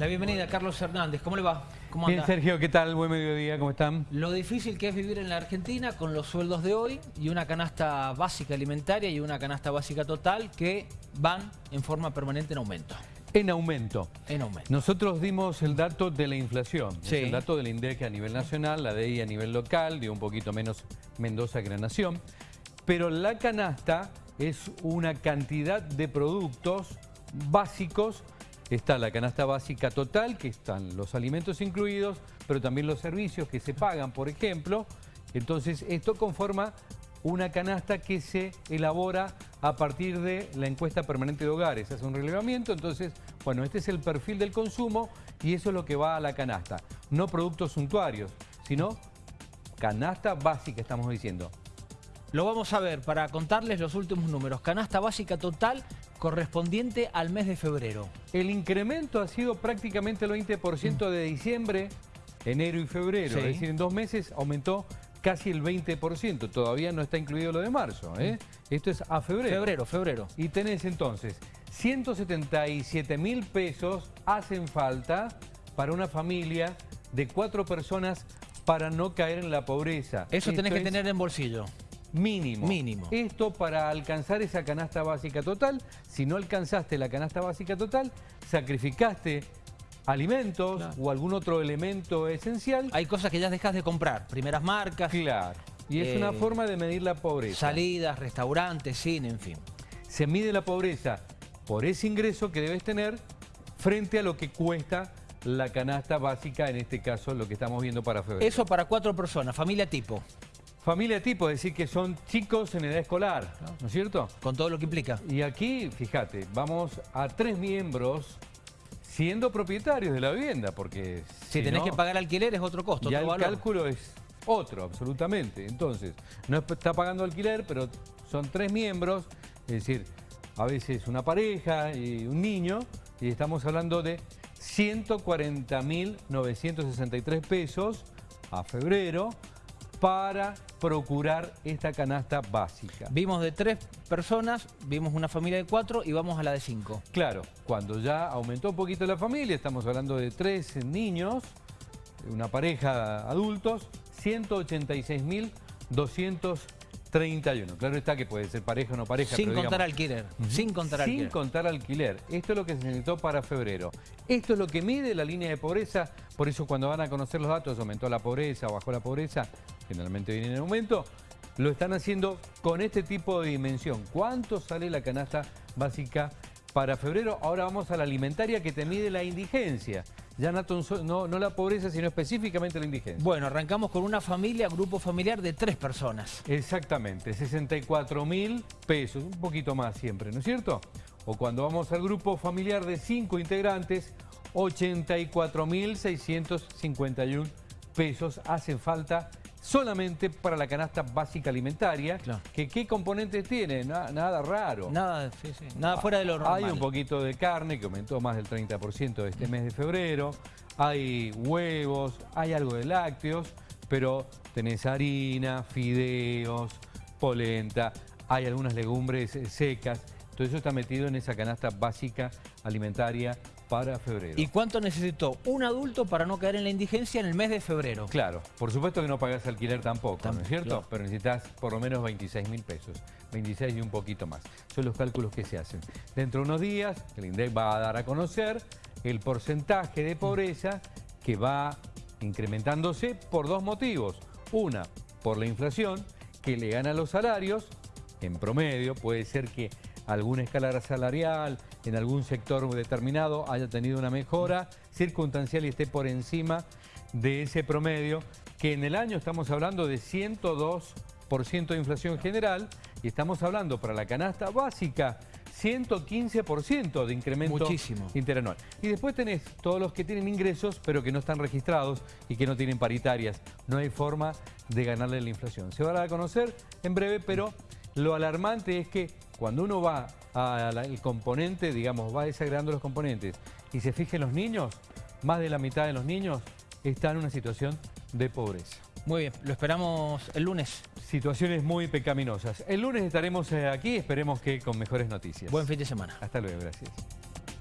La bienvenida, Carlos Hernández. ¿Cómo le va? ¿Cómo Bien, anda? Sergio, ¿qué tal? Buen mediodía, ¿cómo están? Lo difícil que es vivir en la Argentina con los sueldos de hoy y una canasta básica alimentaria y una canasta básica total que van en forma permanente en aumento. En aumento. En aumento. Nosotros dimos el dato de la inflación, Sí. es el dato del INDEC a nivel nacional, la DI a nivel local, dio un poquito menos Mendoza que la Nación, pero la canasta es una cantidad de productos básicos, está la canasta básica total, que están los alimentos incluidos, pero también los servicios que se pagan, por ejemplo, entonces esto conforma una canasta que se elabora a partir de la encuesta permanente de hogares. Hace un relevamiento, entonces, bueno, este es el perfil del consumo y eso es lo que va a la canasta. No productos suntuarios, sino canasta básica, estamos diciendo. Lo vamos a ver para contarles los últimos números. Canasta básica total correspondiente al mes de febrero. El incremento ha sido prácticamente el 20% de diciembre, enero y febrero. Sí. Es decir, en dos meses aumentó casi el 20%. Todavía no está incluido lo de marzo. ¿eh? Esto es a febrero. Febrero, febrero. Y tenés entonces 177 mil pesos hacen falta para una familia de cuatro personas para no caer en la pobreza. Eso tenés que es tener en bolsillo. Mínimo. Mínimo. Esto para alcanzar esa canasta básica total. Si no alcanzaste la canasta básica total, sacrificaste alimentos Claro. o algún otro elemento esencial. Hay cosas que ya dejas de comprar. Primeras marcas, Claro. Y es Eh, una forma de medir la pobreza. salidas, restaurantes, cine, en fin. Se mide la pobreza por ese ingreso que debes tener frente a lo que cuesta la canasta básica, en este caso lo que estamos viendo para febrero. Eso para cuatro personas, familia tipo, Familia tipo, es decir que son chicos en edad escolar, ¿no es cierto? con todo lo que implica. Y aquí, fíjate, vamos a tres miembros siendo propietarios de la vivienda, porque Si, tenés no, que pagar alquiler es otro costo, ya otro el valor. cálculo es otro, absolutamente. Entonces, no es- está pagando alquiler, pero son tres miembros, es decir, a veces una pareja y un niño, y estamos hablando de 140.963 pesos a febrero para procurar esta canasta básica. Vimos de tres personas, vimos una familia de cuatro y vamos a la de cinco. Claro, cuando ya aumentó un poquito la familia, estamos hablando de tres niños, una pareja adultos, 186.231. Claro está que puede ser pareja o no pareja. Sin pero contar digamos, alquiler. Sin contar sin alquiler. contar alquiler. Esto es lo que se necesitó para febrero. Esto es lo que mide la línea de pobreza. Por eso cuando van a conocer los datos, aumentó la pobreza, bajó la pobreza, generalmente viene en aumento. Lo están haciendo con este tipo de dimensión. ¿Cuánto sale la canasta básica para febrero? Ahora vamos a la alimentaria que te mide la indigencia. Ya no, no, no la pobreza, sino específicamente la indigencia. Bueno, arrancamos con una familia, grupo familiar de tres personas. Exactamente, 64 mil pesos, un poquito más siempre, ¿no es cierto? O cuando vamos al grupo familiar de cinco integrantes, 84 mil 651 pesos hacen falta solamente para la canasta básica alimentaria. Claro. Que, ¿Qué componentes tiene? Na- nada raro. Nada, sí, sí, nada fuera de lo normal. Hay un poquito de carne que aumentó más del 30% este mes de febrero. Hay huevos, hay algo de lácteos, pero tenés harina, fideos, polenta, hay algunas legumbres eh, secas. Todo eso está metido en esa canasta básica alimentaria para febrero. ¿Y cuánto necesitó un adulto para no caer en la indigencia en el mes de febrero? Claro, por supuesto que no pagás alquiler tampoco, ¿no es cierto? claro. Pero necesitas por lo menos 26 mil pesos, 26 y un poquito más. Son los cálculos que se hacen. Dentro de unos días, el INDEC va a dar a conocer el porcentaje de pobreza que va incrementándose por dos motivos. Una, por la inflación, que le gana los salarios, en promedio, puede ser que alguna escala salarial en algún sector determinado haya tenido una mejora circunstancial y esté por encima de ese promedio, que en el año estamos hablando de 102% de inflación general y estamos hablando para la canasta básica 115% de incremento Muchísimo. interanual. Y después tenés todos los que tienen ingresos pero que no están registrados y que no tienen paritarias. No hay forma de ganarle la inflación. Se va a dar a conocer en breve, pero lo alarmante es que cuando uno va al componente, digamos, va desagregando los componentes y se fije en los niños, más de la mitad de los niños están en una situación de pobreza. Muy bien, lo esperamos el lunes. Situaciones muy pecaminosas. El lunes estaremos eh, aquí, esperemos que con mejores noticias. Buen fin de semana. Hasta luego, gracias.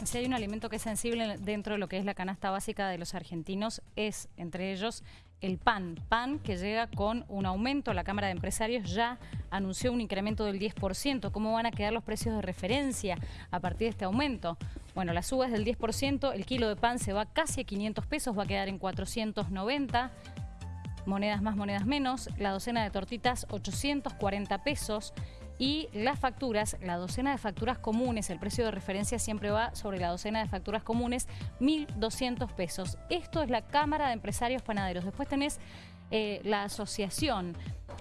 Si hay un alimento que es sensible dentro de lo que es la canasta básica de los argentinos, es entre ellos el pan. Pan que llega con un aumento. La Cámara de Empresarios ya anunció un incremento del 10%. ¿Cómo van a quedar los precios de referencia a partir de este aumento? Bueno, la suba es del 10%. El kilo de pan se va casi a 500 pesos, va a quedar en 490 monedas más, monedas menos. La docena de tortitas, 840 pesos y las facturas, la docena de facturas comunes, el precio de referencia siempre va sobre la docena de facturas comunes, 1.200 pesos. Esto es la Cámara de Empresarios Panaderos. Después tenés eh, la asociación.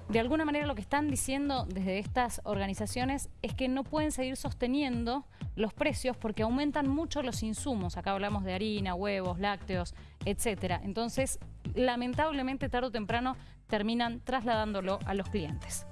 De alguna manera lo que están diciendo desde estas organizaciones es que no pueden seguir sosteniendo los precios porque aumentan mucho los insumos. Acá hablamos de harina, huevos, lácteos, etcétera. Entonces, lamentablemente, tarde o temprano, terminan trasladándolo a los clientes.